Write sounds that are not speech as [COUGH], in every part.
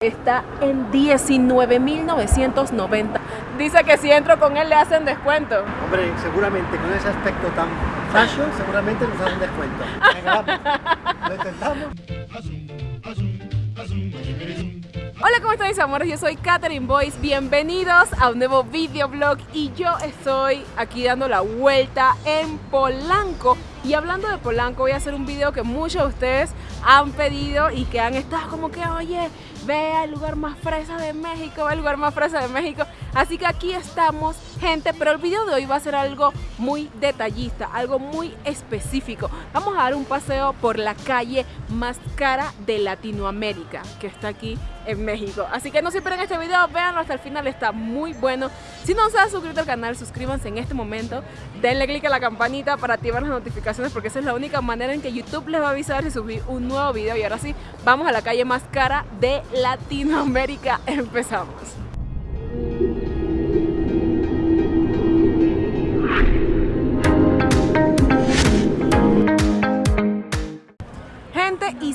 Está en 19.990. Dice que si entro con él le hacen descuento. Hombre, seguramente con ese aspecto tan fashion, seguramente nos hacen descuento. Venga, vamos. Lo intentamos. Hola, ¿cómo están mis amores? Yo soy Katherine Boyce. Bienvenidos a un nuevo videoblog y yo estoy aquí dando la vuelta en Polanco. Y hablando de Polanco, voy a hacer un video que muchos de ustedes han pedido y que han estado como que, oye, ve al lugar más fresa de México, ve al lugar más fresa de México. Así que aquí estamos, gente, pero el video de hoy va a ser algo muy detallista, algo muy específico. Vamos a dar un paseo por la calle más cara de Latinoamérica, que está aquí en México. Así que no se pierdan este video, véanlo hasta el final, está muy bueno. Si no se han suscrito al canal, suscríbanse en este momento, denle click a la campanita para activar las notificaciones porque esa es la única manera en que YouTube les va a avisar si subí un nuevo video. Y ahora sí, vamos a la calle más cara de Latinoamérica. [LAUGHS] Empezamos.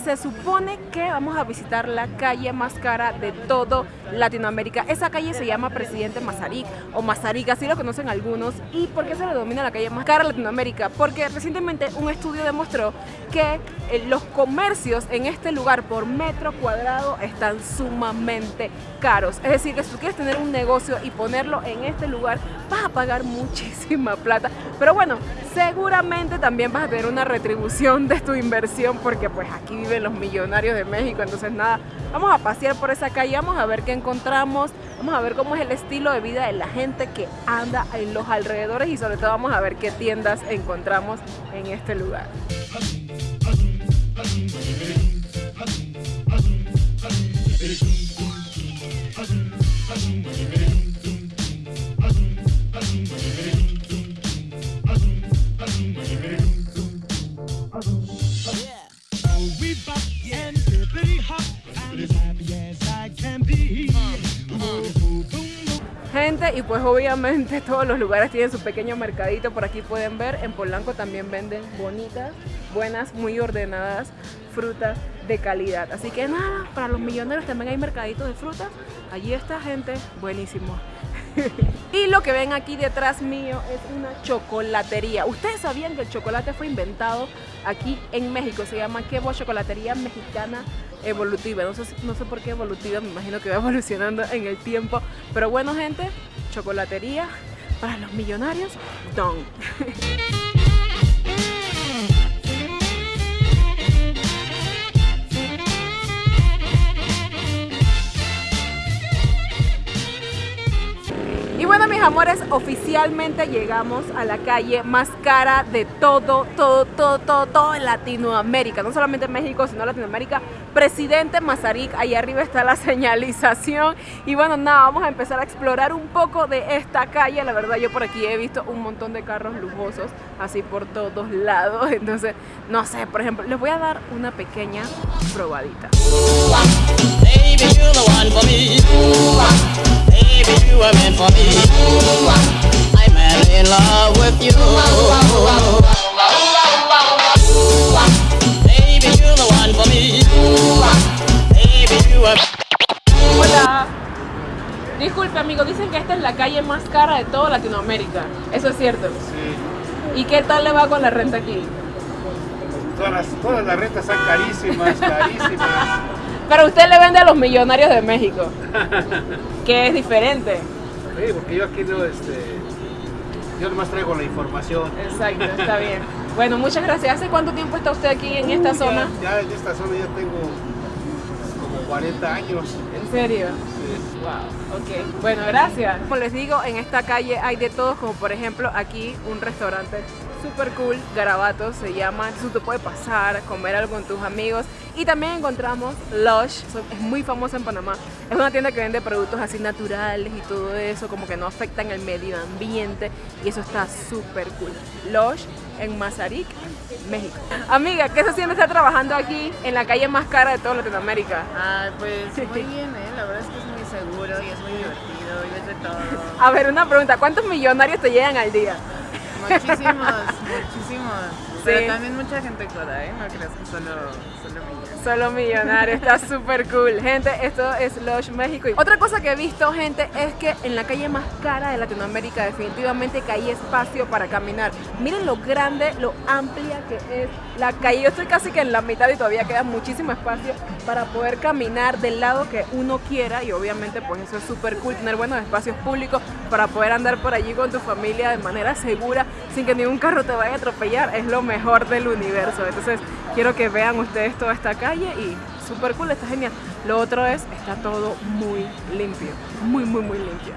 Se supone que vamos a visitar la calle más cara de todo Latinoamérica. Esa calle se llama Presidente Mazarik o Mazarik, así lo conocen algunos. ¿Y por qué se le denomina la calle más cara de Latinoamérica? Porque recientemente un estudio demostró que eh, los comercios en este lugar por metro cuadrado están sumamente caros. Es decir, que si tú quieres tener un negocio y ponerlo en este lugar, vas a pagar muchísima plata. Pero bueno, seguramente también vas a tener una retribución de tu inversión porque pues aquí viven los millonarios de México. Entonces nada, vamos a pasear por esa calle, vamos a ver qué encontramos, vamos a ver cómo es el estilo de vida de la gente que anda en los alrededores y sobre todo vamos a ver qué tiendas encontramos en este lugar. Pues obviamente [LAUGHS] todos los lugares tienen su pequeño mercadito, por aquí pueden ver, en Polanco también venden bonitas, buenas, muy ordenadas frutas de calidad. Así que nada, para los millonarios también hay mercaditos de frutas, allí está gente, buenísimo. [LAUGHS] y lo que ven aquí detrás mío es una chocolatería. Ustedes sabían que el chocolate fue inventado aquí en México, se llama Quebo Chocolatería Mexicana Evolutiva. No sé, no sé por qué evolutiva, me imagino que va evolucionando en el tiempo. Pero bueno, gente, chocolatería para los millonarios, don. [LAUGHS] bueno, mis amores, oficialmente llegamos a la calle más cara de todo, todo, todo, todo, todo Latinoamérica. No solamente México, sino Latinoamérica. Presidente Mazarik, ahí arriba está la [LAUGHS] señalización. Y bueno, nada, vamos a empezar a explorar un poco de esta calle. La verdad, yo por aquí he visto un montón de carros lujosos, así por todos lados. [LAUGHS] Entonces, no sé, por ejemplo, les voy a dar una pequeña probadita. Baby, you're the one for me. Baby, you are meant for me. I'm madly in love with you. Baby, you're the one for me. Baby, you are. Hola. Disculpe amigo, dicen que esta es la calle más cara de toda Latinoamérica. ¿Eso es cierto? Sí, ¿Y qué tal le va con la renta aquí? todas las, todas las rentas están carísimas, carísimas. Pero usted le vende a los millonarios de México, [LAUGHS] que es diferente. Sí, porque yo aquí no, este, yo nomás traigo la información. Exacto, está bien. [LAUGHS] Bueno, muchas gracias. ¿Hace cuánto tiempo está usted aquí en esta zona? Ya, ya en esta zona ya tengo como 40 años. ¿En serio? Sí. Wow, ok. Bueno, gracias. Como les digo, en esta calle hay de todo, como por ejemplo aquí un restaurante super cool, Garabato se llama. Tú te puedes pasar, comer algo con tus amigos. Y también encontramos Lush, es muy famosa en Panamá. Es una tienda que vende productos así naturales y todo eso, como que no afectan el medio ambiente. Y eso está súper cool. Lush en Mazarik, México. Amiga, ¿qué se siente estar trabajando aquí en la calle más cara de toda Latinoamérica? Ay, pues [LAUGHS] muy bien, ¿eh? La verdad es que es muy seguro y es muy divertido y ves de todo. A ver, una pregunta, ¿cuántos millonarios te llegan al día? Muchísimos, [LAUGHS] muchísimos. Sí. Pero también mucha gente coda, ¿eh? No creas que solo, solo. Solo millonario, está súper cool. Gente, esto es Lush México. Y otra cosa que he visto, gente, es que en la calle más cara de Latinoamérica definitivamente que hay espacio para caminar. Miren lo grande, lo amplia que es la calle. Yo estoy casi que en la mitad y todavía queda muchísimo espacio para poder caminar del lado que uno quiera y obviamente pues eso es súper cool, tener buenos espacios públicos para poder andar por allí con tu familia de manera segura sin que ningún carro te vaya a atropellar. Es lo mejor del universo. Entonces quiero que vean ustedes toda esta calle y súper cool, está genial. Lo otro es, está todo muy limpio, muy, muy, muy limpio.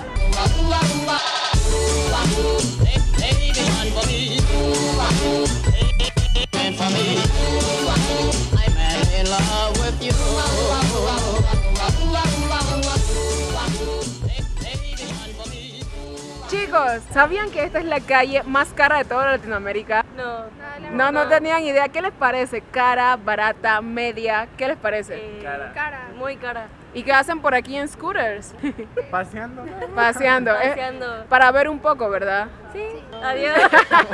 Chicos, ¿sabían que esta es la calle más cara de toda Latinoamérica? No. No, no tenían idea. ¿Qué les parece? ¿Cara, barata, media? ¿Qué les parece? Eh, Cara. Muy cara. ¿Y qué hacen por aquí en scooters? [LAUGHS] Paseando. Paseando. eh, Paseando. para ver un poco, ¿verdad? Sí. Adiós.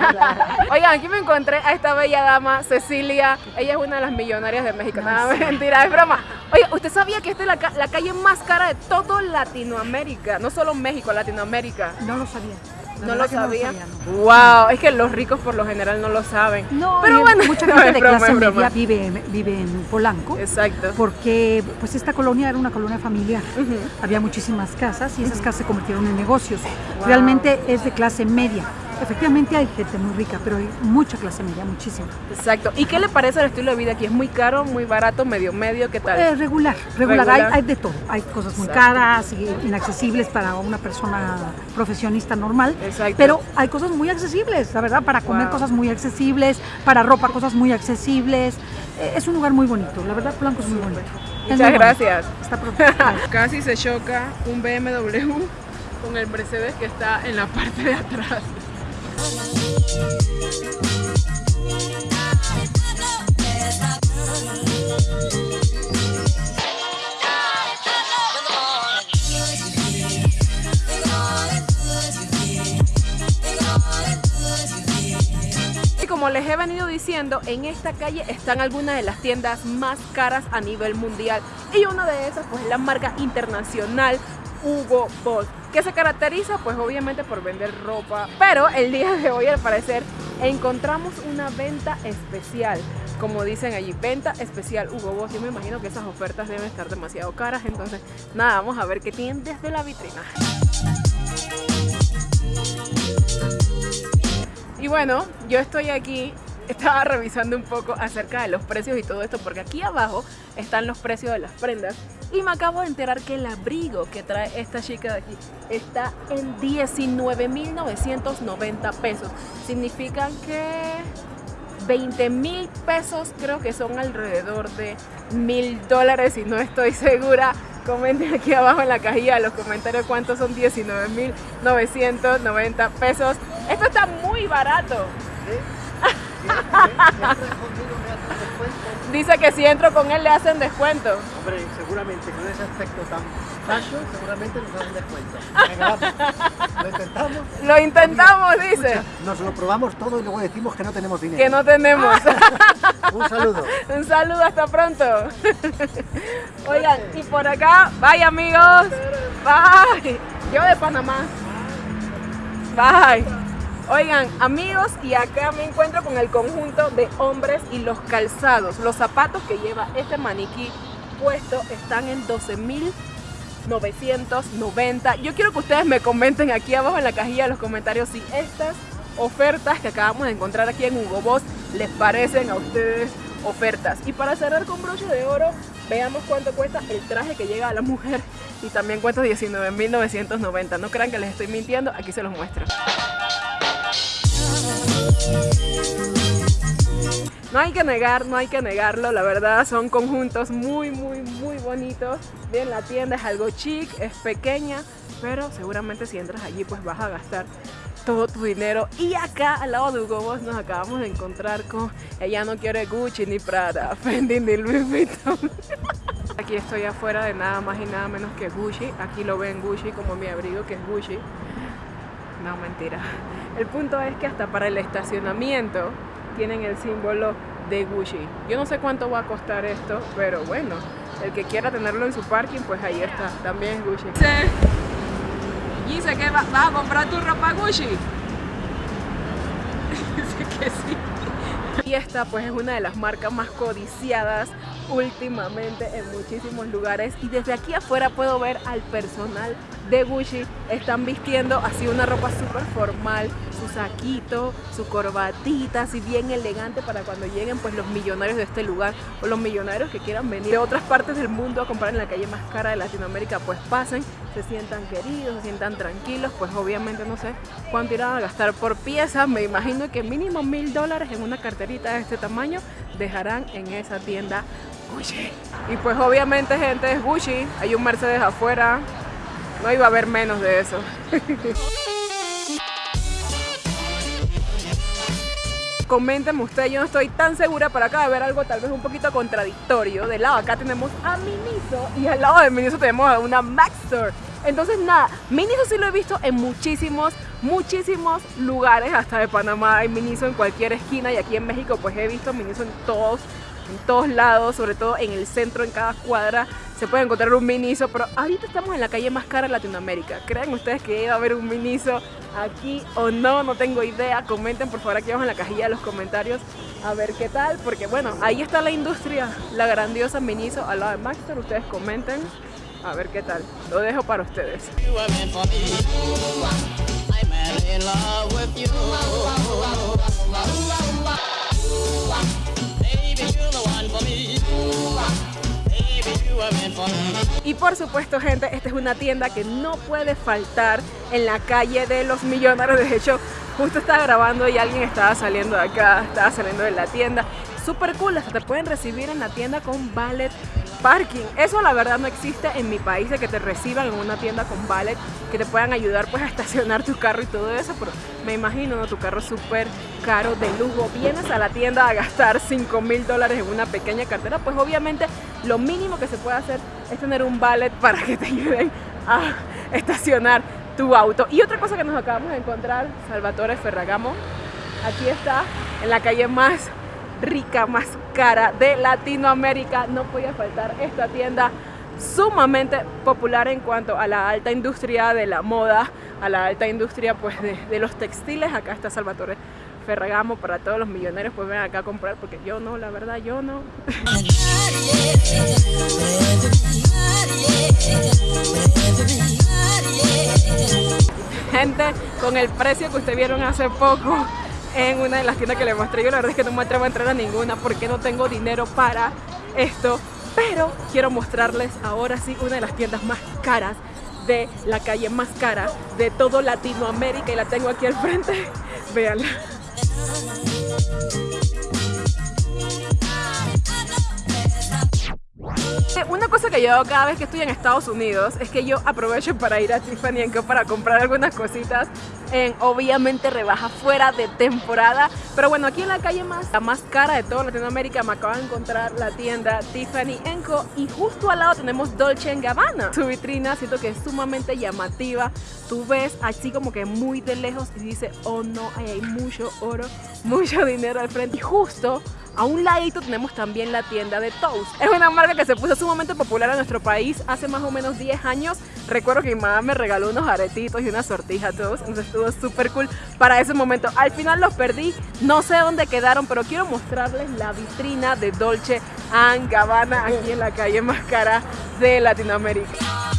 [LAUGHS] Oigan, aquí me encontré a esta bella dama, Cecilia. Ella es una de las millonarias de México. Nada, mentira, es broma. ¿Usted sabía que esta es la, ca- la calle más cara de todo Latinoamérica? No solo México, Latinoamérica. No lo sabía. ¿No lo sabía? no. Wow, es que los ricos por lo general no lo saben. No, pero bueno, mucha [LAUGHS] gente de broma, clase media vive, vive en Polanco. Exacto. Porque pues esta colonia era una colonia familiar. Había muchísimas casas y esas casas se convirtieron en negocios. Realmente es de clase media. Efectivamente hay gente muy rica, pero hay mucha clase media, muchísima. Exacto. ¿Y qué le parece el estilo de vida aquí? ¿Es muy caro, muy barato, medio medio? ¿Qué tal? Eh, regular, regular, Regular. Hay, hay de todo. Hay cosas muy Exacto. caras y inaccesibles para una persona profesionista normal. Exacto. Pero hay cosas muy accesibles, la verdad, para comer Wow. cosas muy accesibles, para ropa cosas muy accesibles. Eh, es un lugar muy bonito, la verdad, Blanco es muy bonito. Muchas muy bonito. gracias. Está pronto. [LAUGHS] Casi se choca un BMW con el Mercedes que está en la parte de atrás. Y como les he venido diciendo, en esta calle están algunas de las tiendas más caras a nivel mundial. Y una de esas, pues, es la marca internacional Hugo Boss, que se caracteriza, pues, obviamente por vender ropa. Pero el día de hoy, al parecer, encontramos una venta especial. Como dicen allí, venta especial Hugo Boss. Yo me imagino que esas ofertas deben estar demasiado caras. Entonces, nada, vamos a ver qué tienen desde la vitrina. Y bueno, yo estoy aquí, estaba revisando un poco acerca de los precios y todo esto, porque aquí abajo están los precios de las prendas. Y me acabo de enterar que el abrigo que trae esta chica de aquí está en 19.990 pesos. Significa que 20 mil pesos creo que son alrededor de mil dólares y no estoy segura. Comenten aquí abajo en la cajilla de los comentarios cuántos son 19.990 pesos. Esto está muy barato. Dice que si entro con él le hacen descuento. Hombre, seguramente con ese aspecto tan fashion, seguramente nos hacen descuento. Venga, vamos. Lo intentamos. [LAUGHS] Lo intentamos, dice. Nos lo probamos todo y luego decimos que no tenemos dinero. Que no tenemos. [LAUGHS] Un saludo. Un saludo, hasta pronto. Oigan, y por acá, bye amigos. Bye. Yo de Panamá. Bye. Oigan, amigos, y acá me encuentro con el conjunto de hombres y los calzados. Los zapatos que lleva este maniquí puesto están en 12.990. Yo quiero que ustedes me comenten aquí abajo en la cajilla de los comentarios si estas ofertas que acabamos de encontrar aquí en Hugo Boss les parecen a ustedes ofertas. Y para cerrar con broche de oro, veamos cuánto cuesta el traje que llega a la mujer y también cuesta 19.990. No crean que les estoy mintiendo, aquí se los muestro. No hay que negar, no hay que negarlo, la verdad son conjuntos muy, muy, muy bonitos. Bien, la tienda es algo chic, es pequeña, pero seguramente si entras allí pues vas a gastar todo tu dinero. Y acá al lado de Hugo Boss nos acabamos de encontrar con ella no quiere Gucci ni Prada, [LAUGHS] Fendi ni Louis Vuitton. [LAUGHS] Aquí estoy afuera de nada más y nada menos que Gucci. Aquí lo ven Gucci como mi abrigo que es Gucci. No, mentira. El punto es que hasta para el estacionamiento tienen el símbolo de Gucci. Yo no sé cuánto va a costar esto, pero bueno, el que quiera tenerlo en su parking, pues ahí está, también Gucci. Dice que va, vas a comprar tu ropa Gucci. [LAUGHS] Dice que sí. Y esta pues es una de las marcas más codiciadas últimamente en muchísimos lugares y desde aquí afuera puedo ver al personal de Gucci. Están vistiendo así una ropa súper formal su saquito, su corbatita así bien elegante para cuando lleguen pues los millonarios de este lugar o los millonarios que quieran venir de otras partes del mundo a comprar en la calle más cara de Latinoamérica pues pasen, se sientan queridos, se sientan tranquilos pues obviamente no sé cuánto irán a gastar por pieza. Me imagino que mínimo mil dólares en una carterita de este tamaño dejarán en esa tienda Y pues obviamente gente es Gucci, hay un Mercedes afuera, no iba a haber menos de eso. [LAUGHS] Coméntenme ustedes, yo no estoy tan segura, pero acá de ver algo tal vez un poquito contradictorio. De lado acá tenemos a Miniso y al lado de Miniso tenemos a una Max Store. Entonces nada, Miniso sí lo he visto en muchísimos, muchísimos lugares, hasta de Panamá hay Miniso en cualquier esquina y aquí en México pues he visto Miniso en todos en todos lados, sobre todo en el centro, en cada cuadra, se puede encontrar un Miniso, pero ahorita estamos en la calle más cara de Latinoamérica. ¿Creen ustedes que iba a haber un Miniso aquí o no? No tengo idea. Comenten por favor aquí abajo en la cajilla de los comentarios a ver qué tal, porque bueno, ahí está la industria, la grandiosa Miniso al lado de Maxter. Ustedes comenten a ver qué tal. Lo dejo para ustedes. Y por supuesto, gente, esta es una tienda que no puede faltar en la calle de los millonarios. De hecho, justo estaba grabando y alguien estaba saliendo de acá, estaba saliendo de la tienda. Súper cool, hasta te pueden recibir en la tienda con valet parking. Eso la verdad no existe en mi país de que te reciban en una tienda con valet, que te puedan ayudar pues a estacionar tu carro y todo eso, pero me imagino, ¿no? Tu carro súper caro, de lujo. Vienes a la tienda a gastar 5 mil dólares en una pequeña cartera, pues obviamente lo mínimo que se puede hacer es tener un valet para que te ayuden a estacionar tu auto. Y otra cosa que nos acabamos de encontrar, Salvatore Ferragamo, aquí está, en la calle más rica, más cara de Latinoamérica. No podía faltar esta tienda sumamente popular en cuanto a la alta industria de la moda, a la alta industria pues de, los textiles. Acá está Salvatore Ferragamo para todos los millonarios, pues ven acá a comprar porque yo no, la verdad yo no. [LAUGHS] Gente, con el precio que ustedes vieron hace poco en una de las tiendas que les mostré, yo la verdad es que no me atrevo a entrar a ninguna porque no tengo dinero para esto, pero quiero mostrarles ahora sí una de las tiendas más caras de la calle más cara de todo Latinoamérica y la tengo aquí al frente, [LAUGHS] véanla. Eh, Una cosa que yo hago cada vez que estoy en Estados Unidos es que yo aprovecho para ir a Tiffany Co para comprar algunas cositas en obviamente rebaja fuera de temporada. Pero bueno, aquí en la calle más, la más cara de toda Latinoamérica me acabo de encontrar la tienda Tiffany Co y justo al lado tenemos Dolce Gabbana. Su vitrina siento que es sumamente llamativa. Tú ves así como que muy de lejos y dice, oh no, ahí hay mucho oro, mucho dinero al frente. Y justo a un ladito tenemos también la tienda de Toast. Es una marca que se puso sumamente popular en nuestro país hace más o menos 10 años. Recuerdo que mi mamá me regaló unos aretitos y una sortija Toast, entonces estuvo súper cool para ese momento. Al final los perdí, no sé dónde quedaron, pero quiero mostrarles la vitrina de Dolce Gabbana aquí en la calle más cara de Latinoamérica.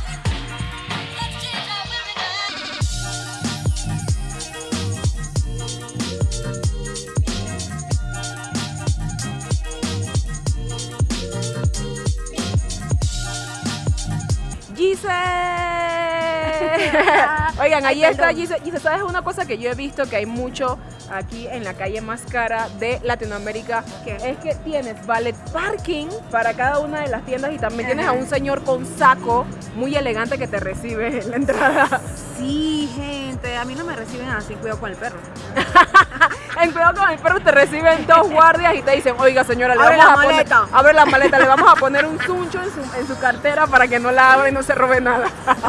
[LAUGHS] Oigan, ahí está Gise. Gise, ¿sabes una cosa que yo he visto que hay mucho aquí en la calle más cara de Latinoamérica? Es que tienes valet parking para cada una de las tiendas y también tienes a un señor con saco muy elegante que te recibe en la entrada. Sí, gente, a mí no me reciben así, cuidado con el perro. [LAUGHS] [LAUGHS] en cuidado con el perro te reciben dos guardias y te dicen, oiga señora, le abre la a maleta. Poner, abre la maleta, le vamos a poner un suncho en su, en su cartera para que no la abra y no se robe nada. [LAUGHS]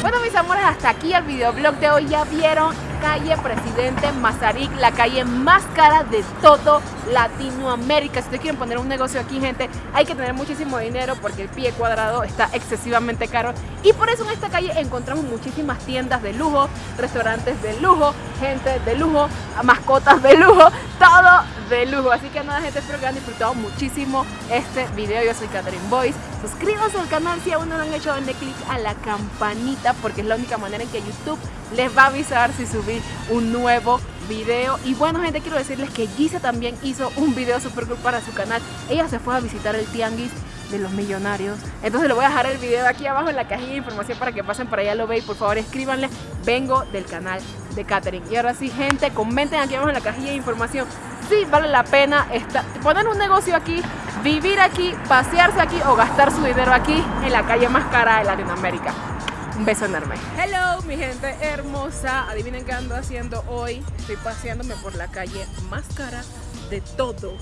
Bueno mis amores, hasta aquí el videoblog de hoy, ya vieron calle Presidente Mazarik, la calle más cara de todo Latinoamérica. Si ustedes quieren poner un negocio aquí, gente, hay que tener muchísimo dinero porque el pie cuadrado está excesivamente caro. Y por eso en esta calle encontramos muchísimas tiendas de lujo, restaurantes de lujo, gente de lujo, mascotas de lujo, todo de lujo. Así que nada, gente, espero que hayan disfrutado muchísimo este video. Yo soy Catherine Boyce. Suscríbanse al canal si aún no lo han hecho, denle click a la campanita porque es la única manera en que YouTube les va a avisar si subí un nuevo video. Y bueno, gente, quiero decirles que Gise también hizo un video super cool para su canal. Ella se fue a visitar el Tianguis de los millonarios. Entonces le voy a dejar el video aquí abajo en la cajilla de información para que pasen por allá lo vean. Por favor, escríbanle. Vengo del canal de Catherine. Y ahora sí, gente, comenten aquí abajo en la cajilla de información. Si vale la pena poner un negocio aquí, vivir aquí, pasearse aquí o gastar su dinero aquí en la calle más cara de Latinoamérica. Un beso enorme. Hello, mi gente hermosa. Adivinen qué ando haciendo hoy. Estoy paseándome por la calle más cara de todo,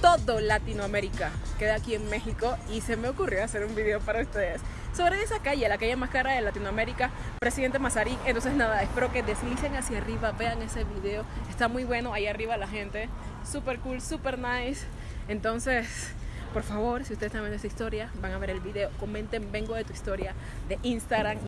todo Latinoamérica. Queda aquí en México y se me ocurrió hacer un video para ustedes sobre esa calle, la calle más cara de Latinoamérica, Presidente Mazarik. Entonces nada, espero que deslicen hacia arriba, vean ese video. Está muy bueno ahí arriba la gente. Super cool, super nice. Entonces, por favor, si ustedes están viendo esta historia, van a ver el video, comenten vengo de tu historia de Instagram